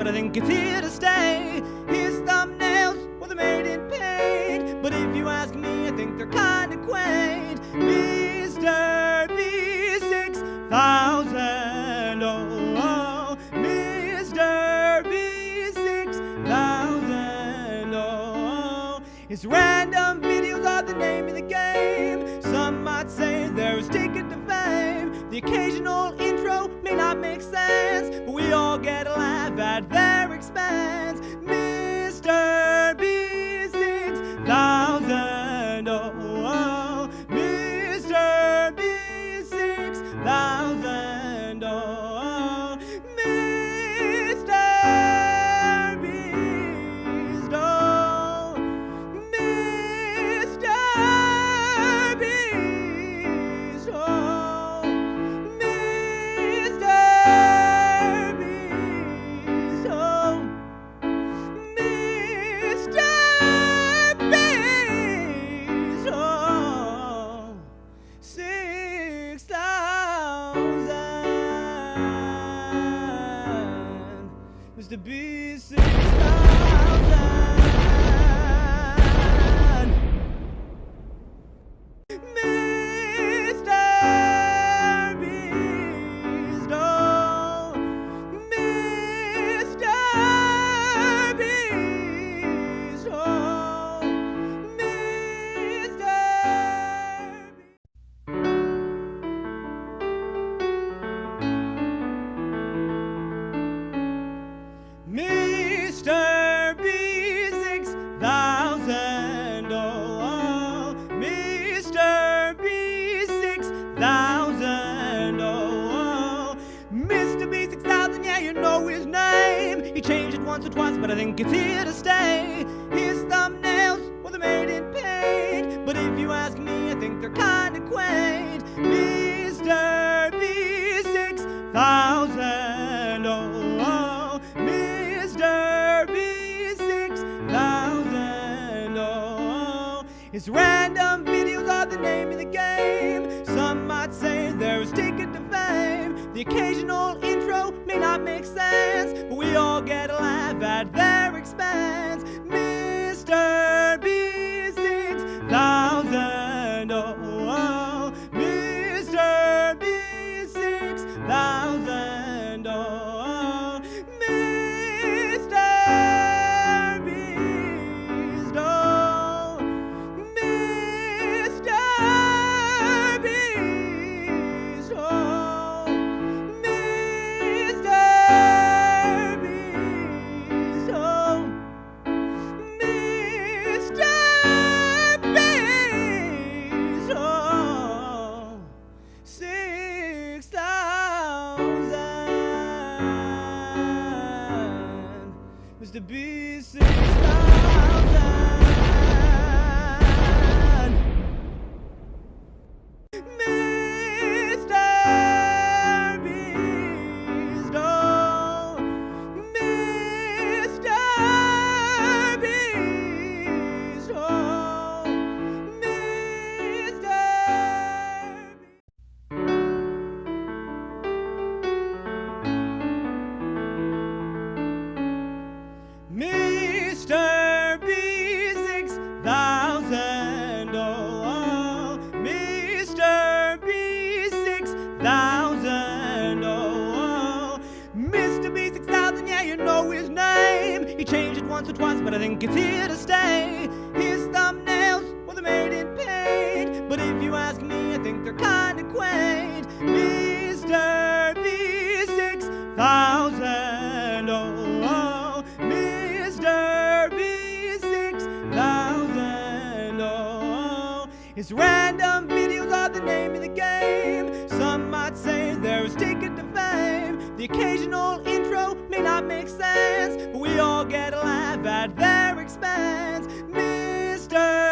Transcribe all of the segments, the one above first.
but I think it's here to stay. His thumbnails were the made in paint, but if you ask me, I think they're kinda quaint. Mr. B6000, oh, oh, Mr. B6000, oh, his random videos are the name of the game. Some might say they're his ticket to fame. The occasional intro may not but we all get a laugh at their expense. Once or twice, but I think it's here to stay. His thumbnails were the made in paint, but if you ask me, I think they're kinda quaint. Mr. B6000, oh, oh, Mr. B6000, oh, his random videos are the name of the game. Some might say they're his ticket to fame. The occasional may not make sense, but we all get a laugh at their expense. Mr. once or twice, but I think it's here to stay. His thumbnails were the made in paint, but if you ask me, I think they're kinda quaint. Mr. B6000, oh, oh, Mr. B6000, oh, oh. his random videos are the name of the game. Some might say they're his ticket to fame. The occasional may not make sense, but we all get a laugh at their expense. Mr.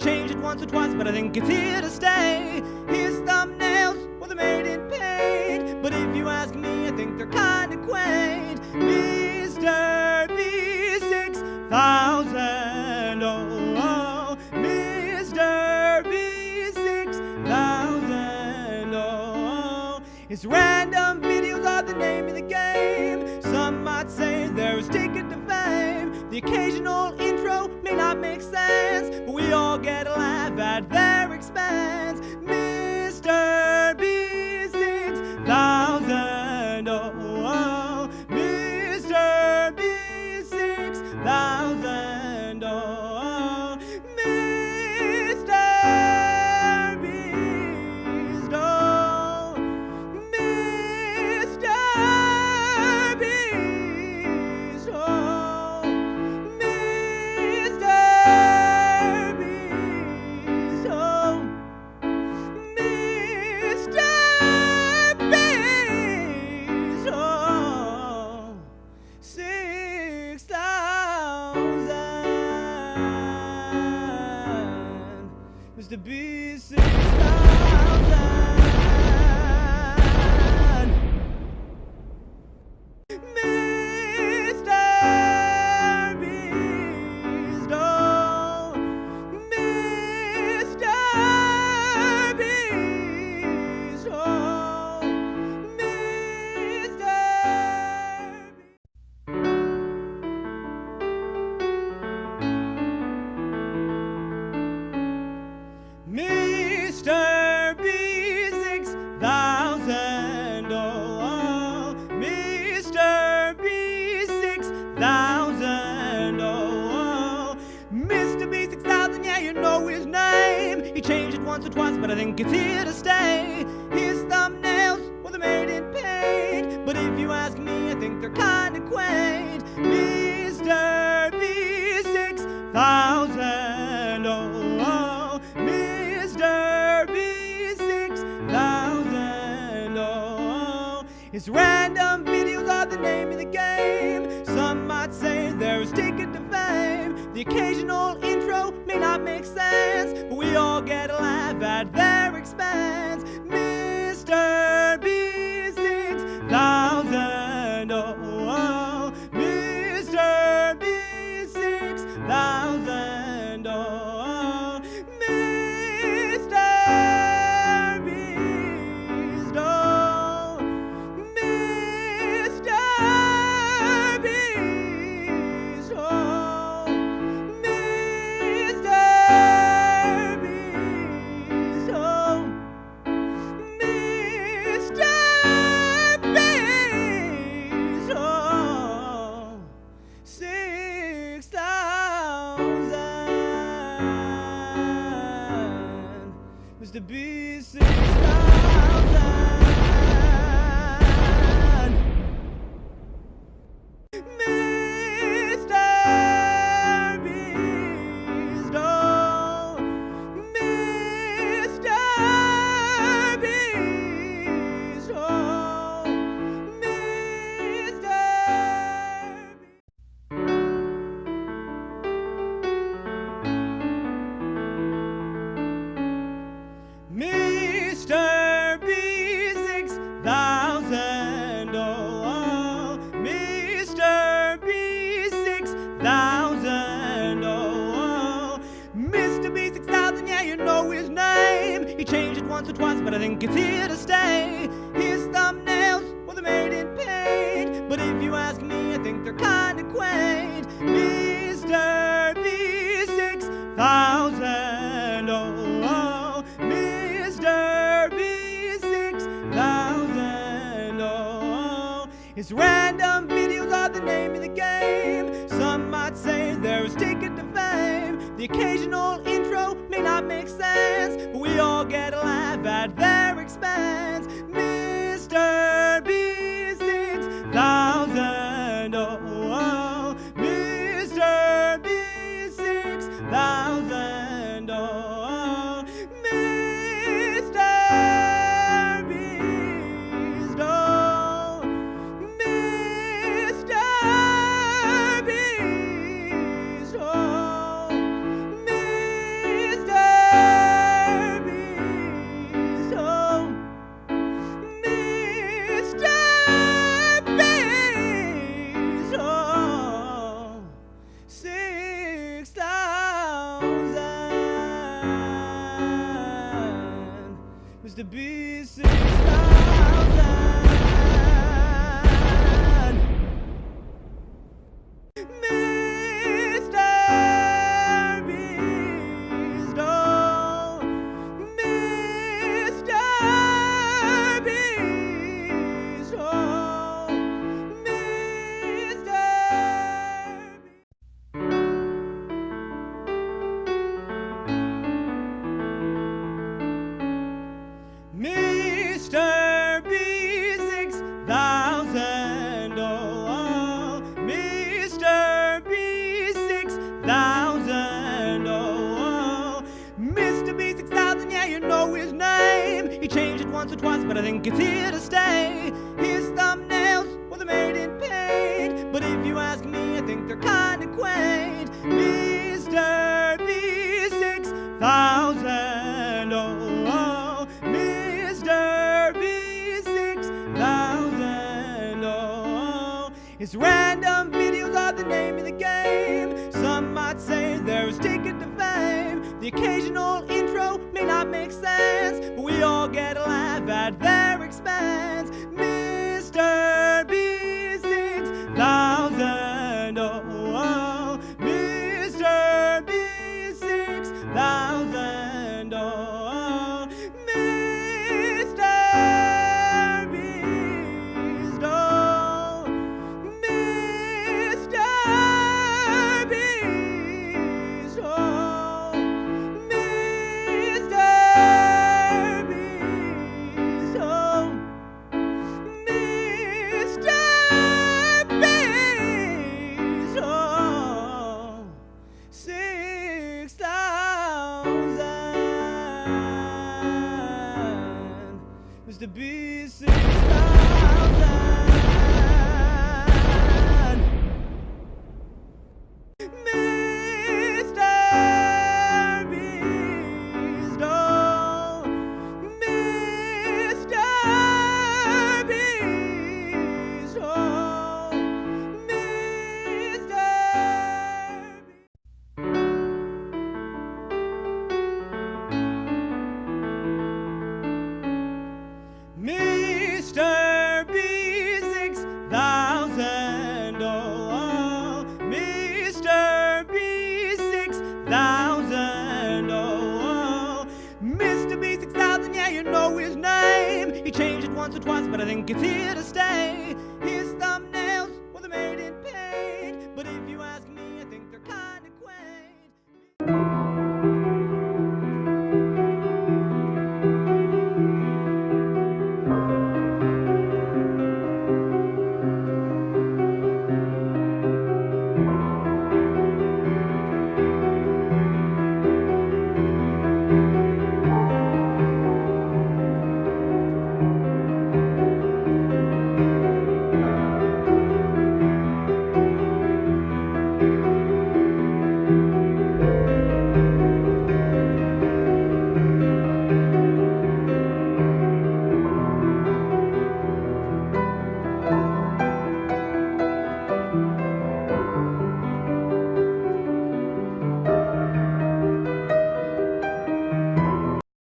changed it once or twice but I think it's here to stay his thumbnails were the made in paint but if you ask me I think they're kinda quaint Mr. B six thousand oh, oh Mr. B six thousand oh, oh his random videos are the name of the game some might say they're his ticket to fame the occasional intro may not make sense we all get a changed it once or twice but I think it's here to stay his thumbnails were the made in paint but if you ask me I think they're kinda quaint Mr. B six thousand oh, oh Mr. B six thousand oh his random videos are the name of the game some might say they're his ticket to fame the occasional their thousand. Oh, oh, Mr. B six thousand, yeah, you know his name. He changed it once or twice, but I think it's here to stay. His thumbnails, well, they're made in paint, but if you ask me, I think they're kind of quaint. Mr. B six thousand. Oh, oh, Mr. B six thousand. Oh, oh. his random videos are the name of the The occasional once or twice, but I think it's here to stay. His thumbnails, they're made in paint, but if you ask me, I think they're kinda quaint. Mr. B six thousand, oh, oh, Mr. B six thousand, oh, oh. his random videos are the name of the game. Some might say they're his ticket to fame. The occasional intro may not make sense, but we all get a you changed it once or twice, but I think it's here to stay.